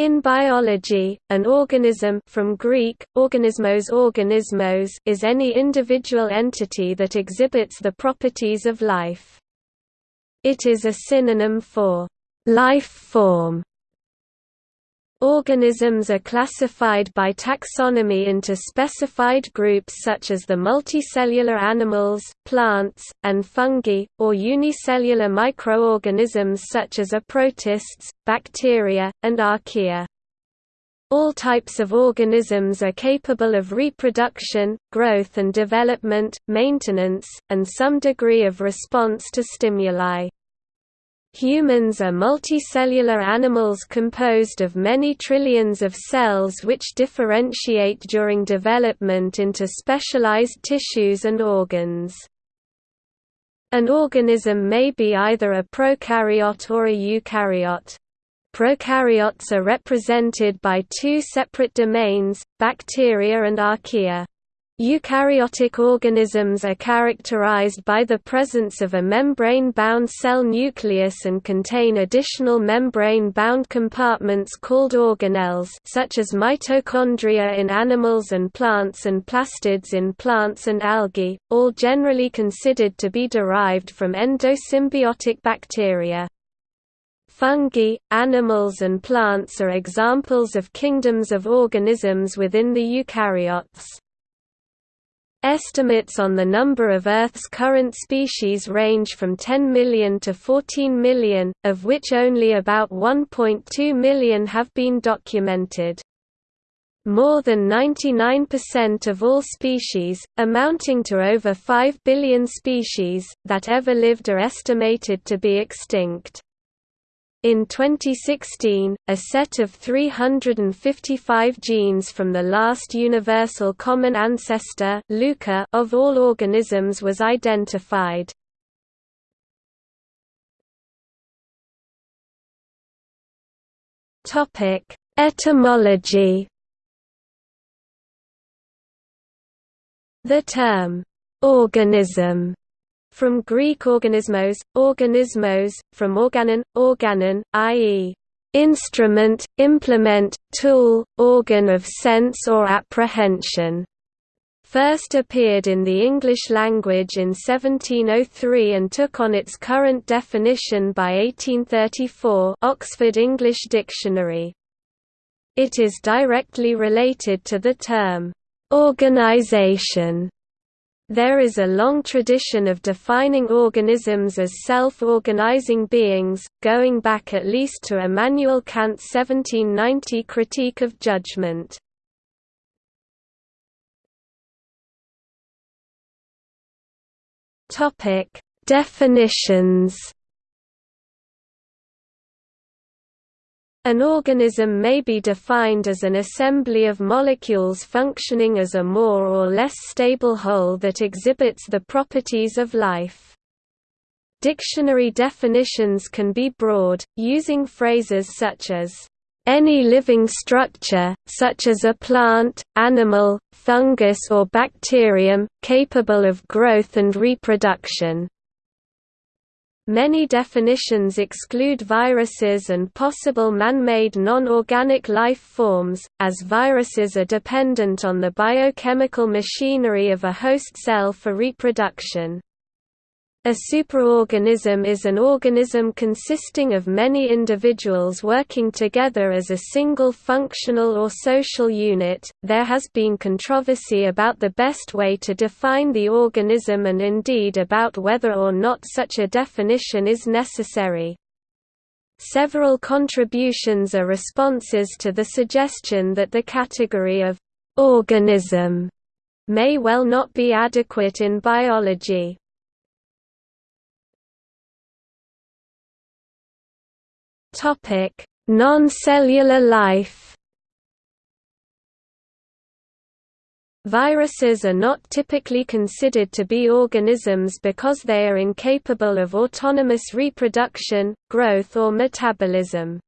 In biology, an organism from Greek, organismos organismos is any individual entity that exhibits the properties of life. It is a synonym for life form Organisms are classified by taxonomy into specified groups such as the multicellular animals, plants, and fungi, or unicellular microorganisms such as protists, bacteria, and archaea. All types of organisms are capable of reproduction, growth and development, maintenance, and some degree of response to stimuli. Humans are multicellular animals composed of many trillions of cells which differentiate during development into specialized tissues and organs. An organism may be either a prokaryote or a eukaryote. Prokaryotes are represented by two separate domains, bacteria and archaea. Eukaryotic organisms are characterized by the presence of a membrane-bound cell nucleus and contain additional membrane-bound compartments called organelles such as mitochondria in animals and plants and plastids in plants and algae, all generally considered to be derived from endosymbiotic bacteria. Fungi, animals and plants are examples of kingdoms of organisms within the eukaryotes. Estimates on the number of Earth's current species range from 10 million to 14 million, of which only about 1.2 million have been documented. More than 99% of all species, amounting to over 5 billion species, that ever lived are estimated to be extinct. In 2016, a set of 355 genes from the last universal common ancestor of all organisms was identified. Etymology The term, organism from Greek organismos, organismos, from organon, organon, i.e., instrument, implement, tool, organ of sense or apprehension, first appeared in the English language in 1703 and took on its current definition by 1834 Oxford English Dictionary. It is directly related to the term, "'organization' There is a long tradition of defining organisms as self-organizing beings, going back at least to Immanuel Kant's 1790 Critique of Judgment. Definitions An organism may be defined as an assembly of molecules functioning as a more or less stable whole that exhibits the properties of life. Dictionary definitions can be broad, using phrases such as, "...any living structure, such as a plant, animal, fungus or bacterium, capable of growth and reproduction." Many definitions exclude viruses and possible man-made non-organic life forms, as viruses are dependent on the biochemical machinery of a host cell for reproduction. A superorganism is an organism consisting of many individuals working together as a single functional or social unit. There has been controversy about the best way to define the organism and indeed about whether or not such a definition is necessary. Several contributions are responses to the suggestion that the category of organism may well not be adequate in biology. Topic: Non-cellular life. Viruses are not typically considered to be organisms because they are incapable of autonomous reproduction, growth or metabolism.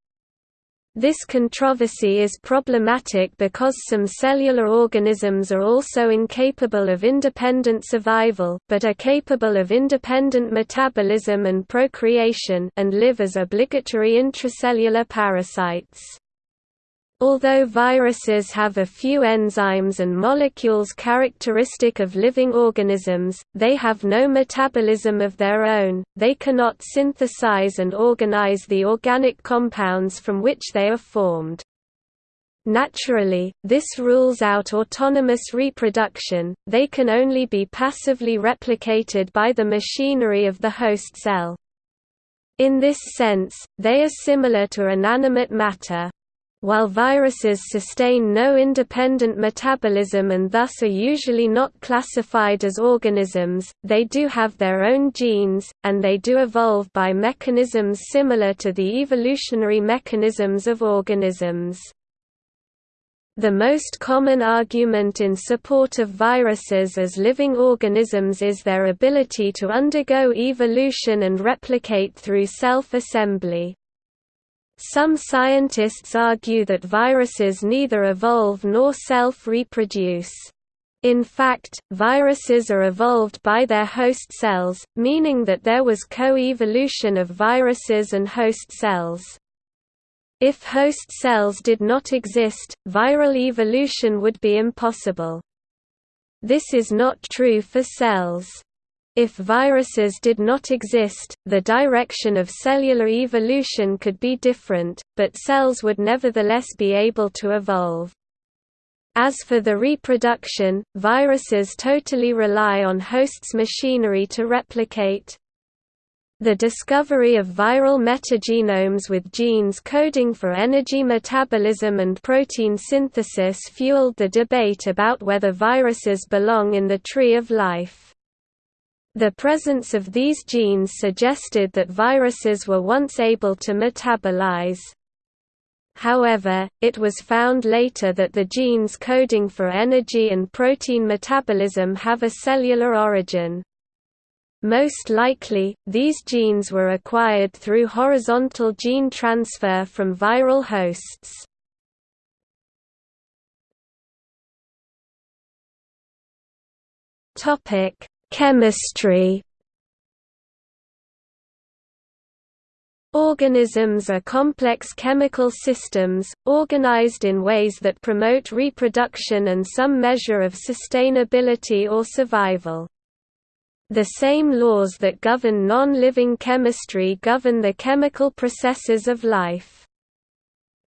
This controversy is problematic because some cellular organisms are also incapable of independent survival but are capable of independent metabolism and procreation and live as obligatory intracellular parasites. Although viruses have a few enzymes and molecules characteristic of living organisms, they have no metabolism of their own, they cannot synthesize and organize the organic compounds from which they are formed. Naturally, this rules out autonomous reproduction, they can only be passively replicated by the machinery of the host cell. In this sense, they are similar to inanimate matter, while viruses sustain no independent metabolism and thus are usually not classified as organisms, they do have their own genes, and they do evolve by mechanisms similar to the evolutionary mechanisms of organisms. The most common argument in support of viruses as living organisms is their ability to undergo evolution and replicate through self-assembly. Some scientists argue that viruses neither evolve nor self-reproduce. In fact, viruses are evolved by their host cells, meaning that there was co-evolution of viruses and host cells. If host cells did not exist, viral evolution would be impossible. This is not true for cells. If viruses did not exist, the direction of cellular evolution could be different, but cells would nevertheless be able to evolve. As for the reproduction, viruses totally rely on hosts' machinery to replicate. The discovery of viral metagenomes with genes coding for energy metabolism and protein synthesis fueled the debate about whether viruses belong in the tree of life. The presence of these genes suggested that viruses were once able to metabolize. However, it was found later that the genes coding for energy and protein metabolism have a cellular origin. Most likely, these genes were acquired through horizontal gene transfer from viral hosts. Topic: Chemistry Organisms are complex chemical systems, organized in ways that promote reproduction and some measure of sustainability or survival. The same laws that govern non-living chemistry govern the chemical processes of life.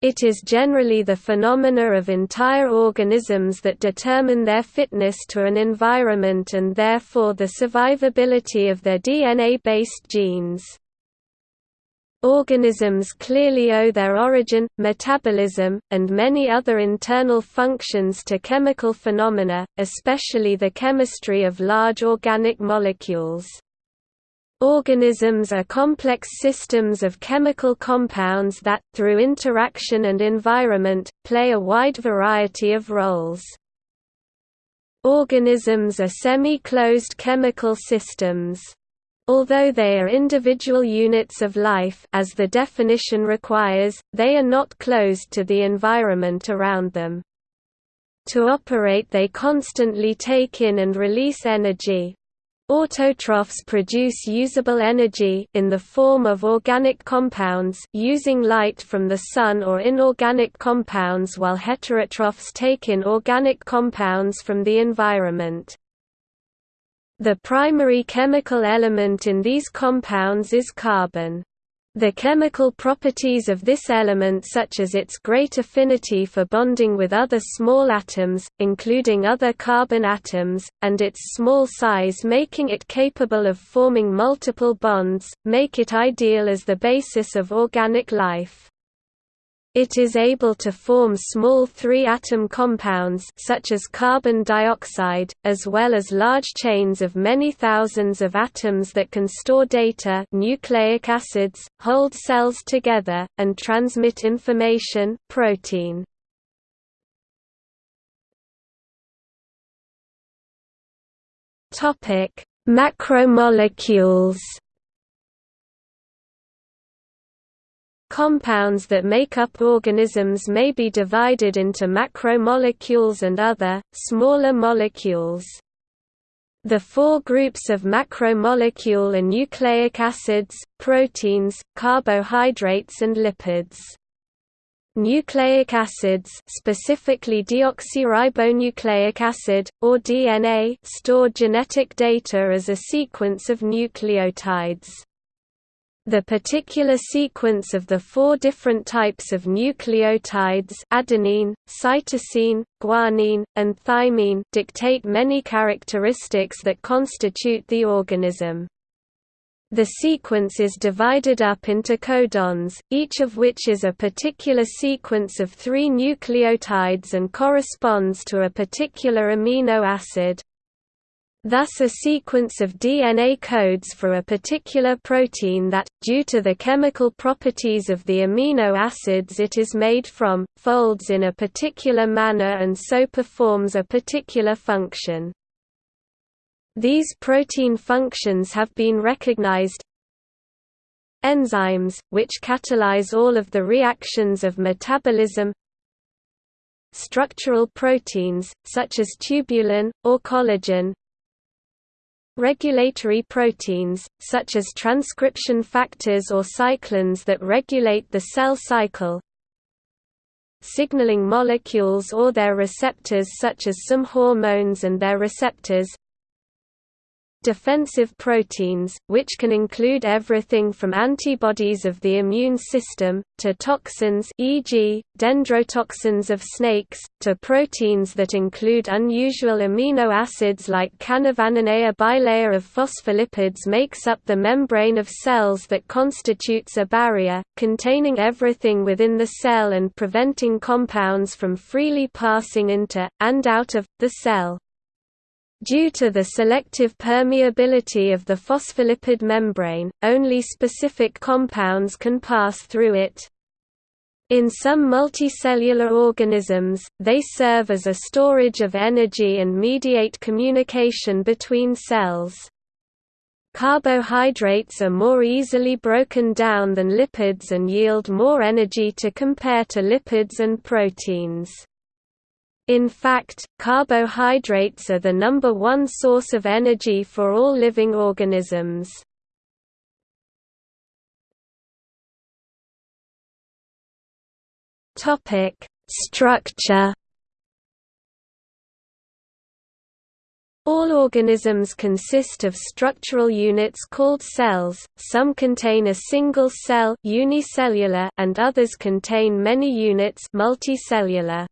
It is generally the phenomena of entire organisms that determine their fitness to an environment and therefore the survivability of their DNA-based genes. Organisms clearly owe their origin, metabolism, and many other internal functions to chemical phenomena, especially the chemistry of large organic molecules. Organisms are complex systems of chemical compounds that, through interaction and environment, play a wide variety of roles. Organisms are semi-closed chemical systems. Although they are individual units of life as the definition requires, they are not closed to the environment around them. To operate they constantly take in and release energy, Autotrophs produce usable energy in the form of organic compounds using light from the sun or inorganic compounds while heterotrophs take in organic compounds from the environment. The primary chemical element in these compounds is carbon. The chemical properties of this element such as its great affinity for bonding with other small atoms, including other carbon atoms, and its small size making it capable of forming multiple bonds, make it ideal as the basis of organic life. It is able to form small three-atom compounds such as carbon dioxide, as well as large chains of many thousands of atoms that can store data nucleic acids, hold cells together, and transmit information protein. Macromolecules Compounds that make up organisms may be divided into macromolecules and other, smaller molecules. The four groups of macromolecule are nucleic acids, proteins, carbohydrates and lipids. Nucleic acids specifically deoxyribonucleic acid, or DNA store genetic data as a sequence of nucleotides. The particular sequence of the four different types of nucleotides adenine, cytosine, guanine, and thymine dictate many characteristics that constitute the organism. The sequence is divided up into codons, each of which is a particular sequence of three nucleotides and corresponds to a particular amino acid. Thus a sequence of DNA codes for a particular protein that, due to the chemical properties of the amino acids it is made from, folds in a particular manner and so performs a particular function. These protein functions have been recognized Enzymes, which catalyze all of the reactions of metabolism Structural proteins, such as tubulin, or collagen Regulatory proteins, such as transcription factors or cyclins that regulate the cell cycle signaling molecules or their receptors such as some hormones and their receptors defensive proteins, which can include everything from antibodies of the immune system, to toxins e.g., dendrotoxins of snakes, to proteins that include unusual amino acids like canavanine. A bilayer of phospholipids makes up the membrane of cells that constitutes a barrier, containing everything within the cell and preventing compounds from freely passing into, and out of, the cell. Due to the selective permeability of the phospholipid membrane, only specific compounds can pass through it. In some multicellular organisms, they serve as a storage of energy and mediate communication between cells. Carbohydrates are more easily broken down than lipids and yield more energy to compare to lipids and proteins. In fact, carbohydrates are the number one source of energy for all living organisms. Structure All organisms consist of structural units called cells, some contain a single cell unicellular and others contain many units multicellular.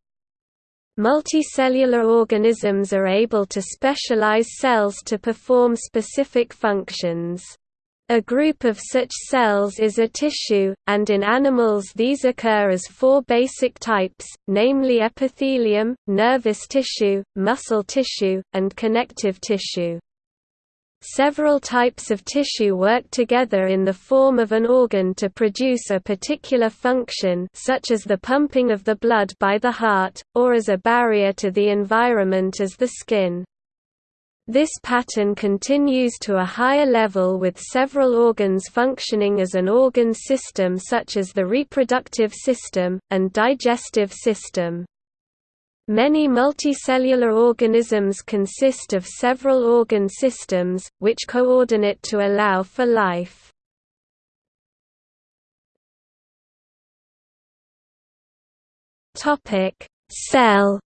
Multicellular organisms are able to specialize cells to perform specific functions. A group of such cells is a tissue, and in animals these occur as four basic types, namely epithelium, nervous tissue, muscle tissue, and connective tissue. Several types of tissue work together in the form of an organ to produce a particular function such as the pumping of the blood by the heart, or as a barrier to the environment as the skin. This pattern continues to a higher level with several organs functioning as an organ system such as the reproductive system, and digestive system. Many multicellular organisms consist of several organ systems, which coordinate to allow for life. Cell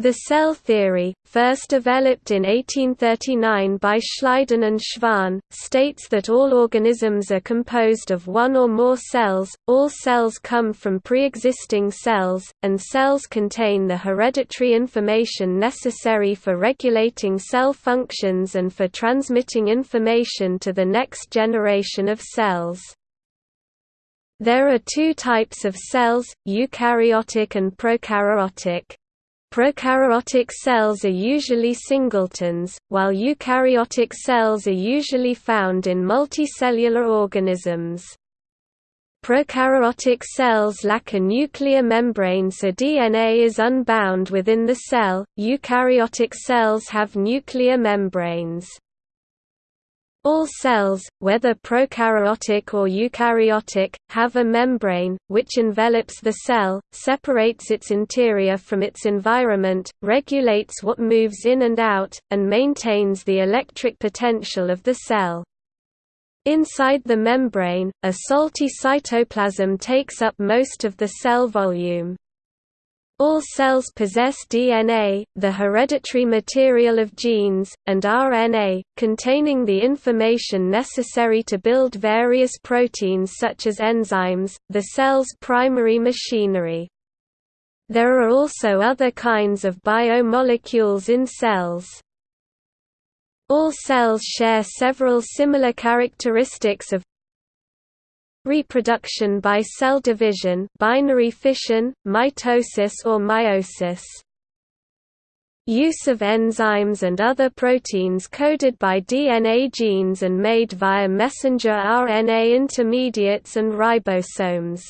The cell theory, first developed in 1839 by Schleiden and Schwann, states that all organisms are composed of one or more cells, all cells come from pre-existing cells, and cells contain the hereditary information necessary for regulating cell functions and for transmitting information to the next generation of cells. There are two types of cells, eukaryotic and prokaryotic. Prokaryotic cells are usually singletons, while eukaryotic cells are usually found in multicellular organisms. Prokaryotic cells lack a nuclear membrane so DNA is unbound within the cell, eukaryotic cells have nuclear membranes. All cells, whether prokaryotic or eukaryotic, have a membrane, which envelops the cell, separates its interior from its environment, regulates what moves in and out, and maintains the electric potential of the cell. Inside the membrane, a salty cytoplasm takes up most of the cell volume. All cells possess DNA, the hereditary material of genes, and RNA, containing the information necessary to build various proteins such as enzymes, the cell's primary machinery. There are also other kinds of biomolecules in cells. All cells share several similar characteristics of Reproduction by cell division binary fission, mitosis or meiosis. Use of enzymes and other proteins coded by DNA genes and made via messenger RNA intermediates and ribosomes.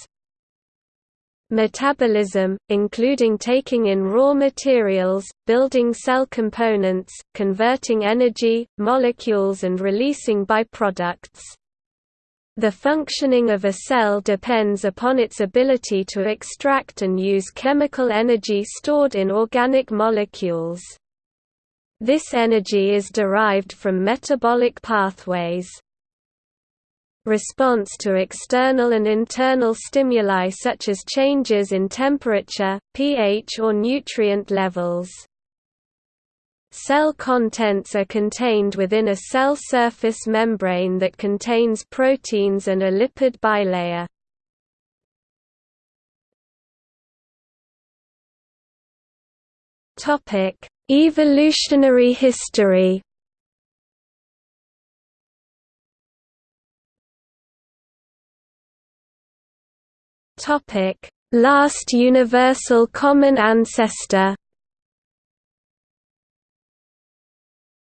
Metabolism, including taking in raw materials, building cell components, converting energy, molecules and releasing byproducts. The functioning of a cell depends upon its ability to extract and use chemical energy stored in organic molecules. This energy is derived from metabolic pathways. Response to external and internal stimuli such as changes in temperature, pH or nutrient levels. Cell contents are contained within a cell surface membrane that contains proteins and a lipid bilayer. Topic: Evolutionary history. Topic: Last universal common ancestor.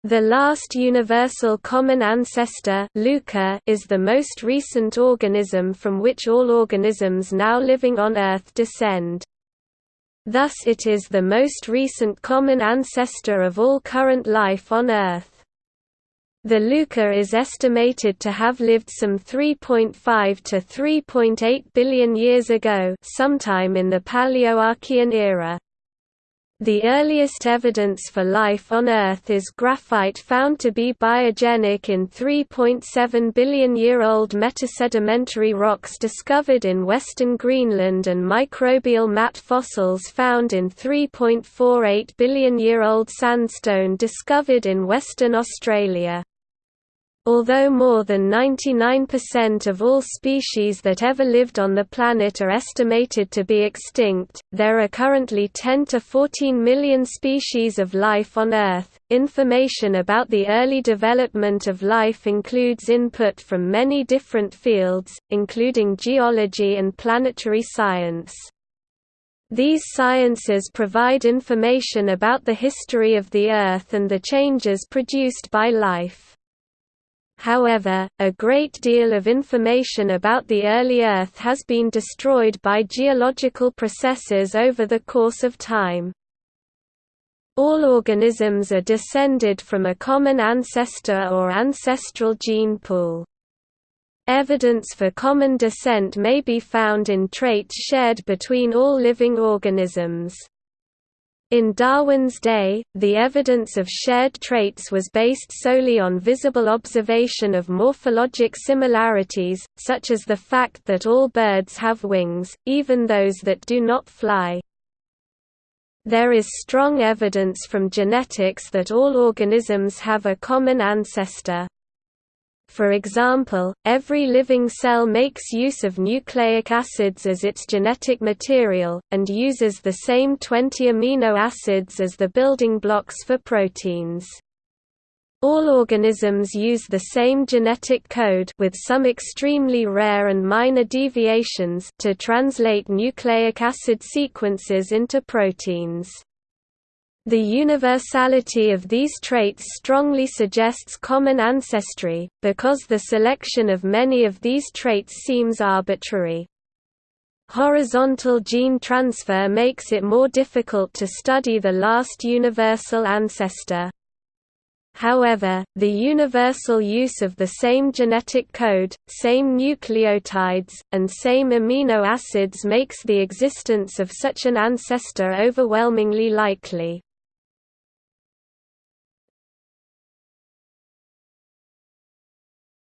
The last universal common ancestor Luca, is the most recent organism from which all organisms now living on Earth descend. Thus it is the most recent common ancestor of all current life on Earth. The Luca is estimated to have lived some 3.5 to 3.8 billion years ago sometime in the Paleoarchean era. The earliest evidence for life on Earth is graphite found to be biogenic in 3.7 billion-year-old metasedimentary rocks discovered in western Greenland and microbial mat fossils found in 3.48 billion-year-old sandstone discovered in Western Australia. Although more than 99% of all species that ever lived on the planet are estimated to be extinct, there are currently 10 to 14 million species of life on Earth. Information about the early development of life includes input from many different fields, including geology and planetary science. These sciences provide information about the history of the Earth and the changes produced by life. However, a great deal of information about the early Earth has been destroyed by geological processes over the course of time. All organisms are descended from a common ancestor or ancestral gene pool. Evidence for common descent may be found in traits shared between all living organisms. In Darwin's day, the evidence of shared traits was based solely on visible observation of morphologic similarities, such as the fact that all birds have wings, even those that do not fly. There is strong evidence from genetics that all organisms have a common ancestor. For example, every living cell makes use of nucleic acids as its genetic material, and uses the same 20 amino acids as the building blocks for proteins. All organisms use the same genetic code with some extremely rare and minor deviations to translate nucleic acid sequences into proteins. The universality of these traits strongly suggests common ancestry, because the selection of many of these traits seems arbitrary. Horizontal gene transfer makes it more difficult to study the last universal ancestor. However, the universal use of the same genetic code, same nucleotides, and same amino acids makes the existence of such an ancestor overwhelmingly likely.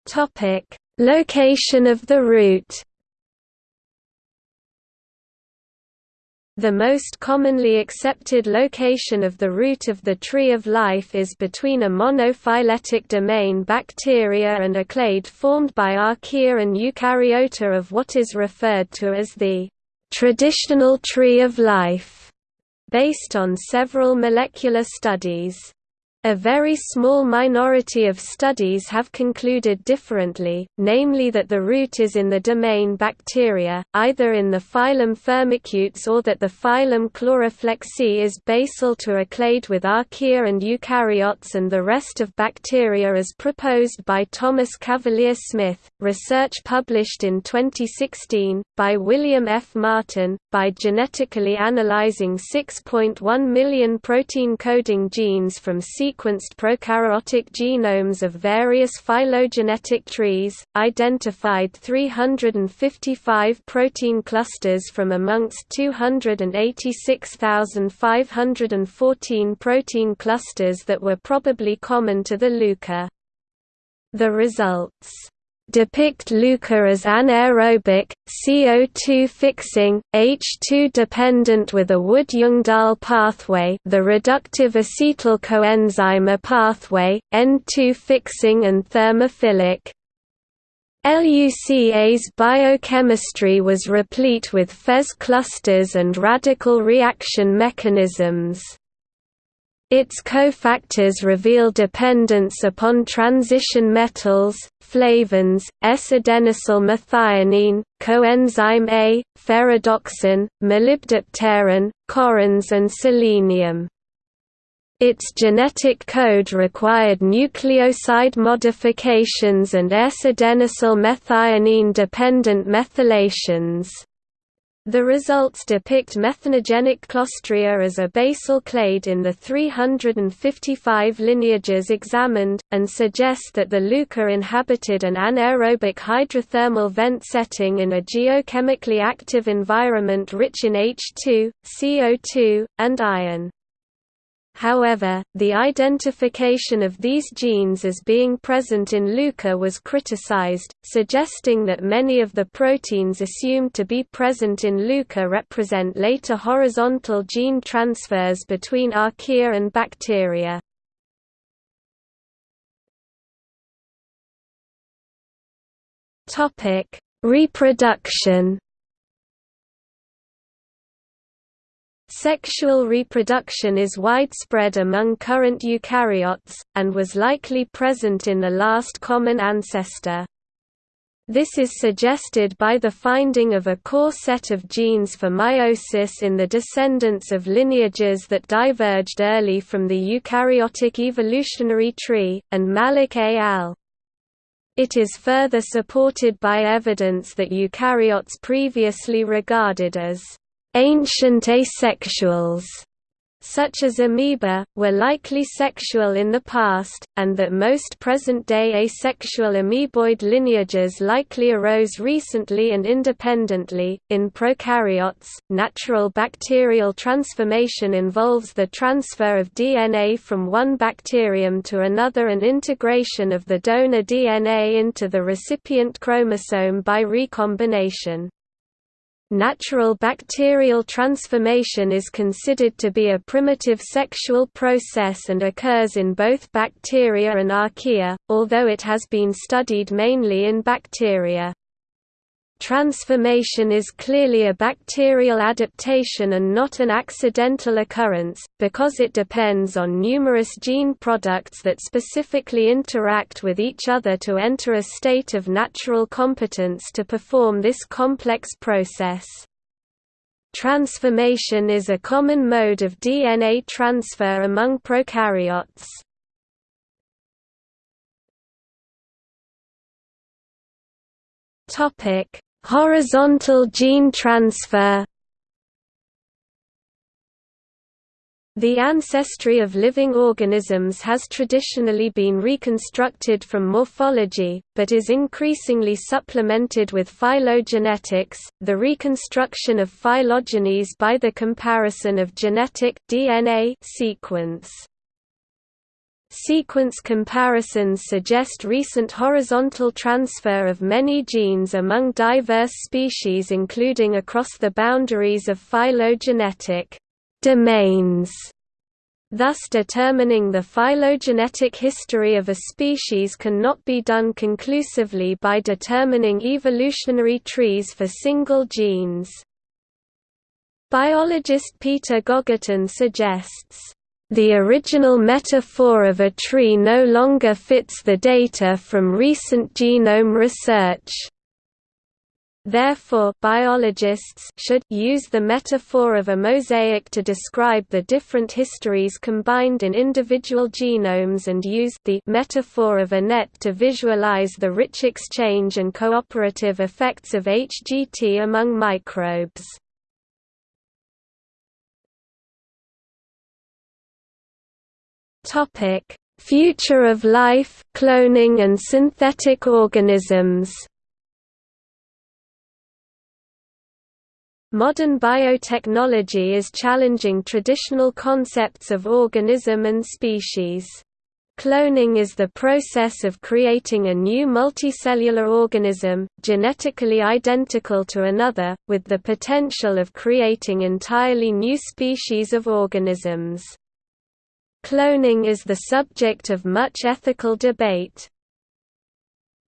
Topic: Location of the root. The most commonly accepted location of the root of the tree of life is between a monophyletic domain bacteria and a clade formed by archaea and eukaryota of what is referred to as the traditional tree of life, based on several molecular studies. A very small minority of studies have concluded differently, namely that the root is in the domain Bacteria, either in the phylum Firmicutes or that the phylum Chloroflexi is basal to a clade with archaea and eukaryotes and the rest of bacteria as proposed by Thomas Cavalier Smith. Research published in 2016, by William F. Martin, by genetically analyzing 6.1 million protein coding genes from sequenced prokaryotic genomes of various phylogenetic trees, identified 355 protein clusters from amongst 286,514 protein clusters that were probably common to the LUCA. The results depict LUCA as anaerobic, CO2 fixing, H2 dependent with a Wood-Ljungdahl pathway the reductive acetyl coenzyme A pathway, N2 fixing and thermophilic. LUCA's biochemistry was replete with FeS clusters and radical reaction mechanisms. Its cofactors reveal dependence upon transition metals, flavins, S-adenosyl methionine, coenzyme A, ferredoxin, molybdopterin, corrins and selenium. Its genetic code required nucleoside modifications and S-adenosyl methionine-dependent methylations. The results depict methanogenic Clostridia as a basal clade in the 355 lineages examined, and suggest that the LUCA inhabited an anaerobic hydrothermal vent setting in a geochemically active environment rich in H2, CO2, and iron. However, the identification of these genes as being present in LUCA was criticized, suggesting that many of the proteins assumed to be present in LUCA represent later horizontal gene transfers between archaea and bacteria. Reproduction Sexual reproduction is widespread among current eukaryotes, and was likely present in the last common ancestor. This is suggested by the finding of a core set of genes for meiosis in the descendants of lineages that diverged early from the eukaryotic evolutionary tree, and Malik et al. It is further supported by evidence that eukaryotes previously regarded as Ancient asexuals such as amoeba, were likely sexual in the past, and that most present-day asexual amoeboid lineages likely arose recently and independently. In prokaryotes, natural bacterial transformation involves the transfer of DNA from one bacterium to another and integration of the donor DNA into the recipient chromosome by recombination. Natural bacterial transformation is considered to be a primitive sexual process and occurs in both bacteria and archaea, although it has been studied mainly in bacteria. Transformation is clearly a bacterial adaptation and not an accidental occurrence, because it depends on numerous gene products that specifically interact with each other to enter a state of natural competence to perform this complex process. Transformation is a common mode of DNA transfer among prokaryotes. Topic: Horizontal gene transfer The ancestry of living organisms has traditionally been reconstructed from morphology, but is increasingly supplemented with phylogenetics, the reconstruction of phylogenies by the comparison of genetic DNA sequence. Sequence comparisons suggest recent horizontal transfer of many genes among diverse species including across the boundaries of phylogenetic domains. Thus determining the phylogenetic history of a species cannot be done conclusively by determining evolutionary trees for single genes. Biologist Peter Gogarten suggests the original metaphor of a tree no longer fits the data from recent genome research. Therefore, biologists should use the metaphor of a mosaic to describe the different histories combined in individual genomes and use the metaphor of a net to visualize the rich exchange and cooperative effects of HGT among microbes. Topic: Future of life, cloning and synthetic organisms. Modern biotechnology is challenging traditional concepts of organism and species. Cloning is the process of creating a new multicellular organism, genetically identical to another, with the potential of creating entirely new species of organisms. Cloning is the subject of much ethical debate.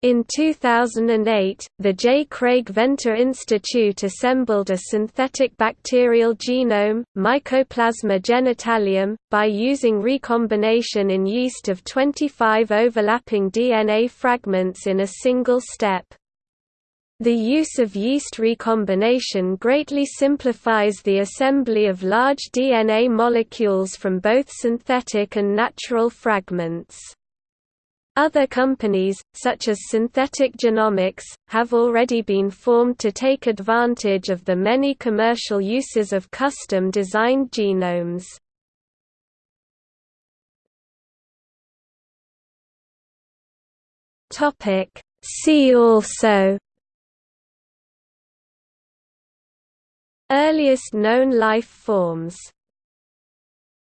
In 2008, the J. Craig Venter Institute assembled a synthetic bacterial genome, Mycoplasma genitalium, by using recombination in yeast of 25 overlapping DNA fragments in a single step. The use of yeast recombination greatly simplifies the assembly of large DNA molecules from both synthetic and natural fragments. Other companies, such as Synthetic Genomics, have already been formed to take advantage of the many commercial uses of custom-designed genomes. See also Earliest known life forms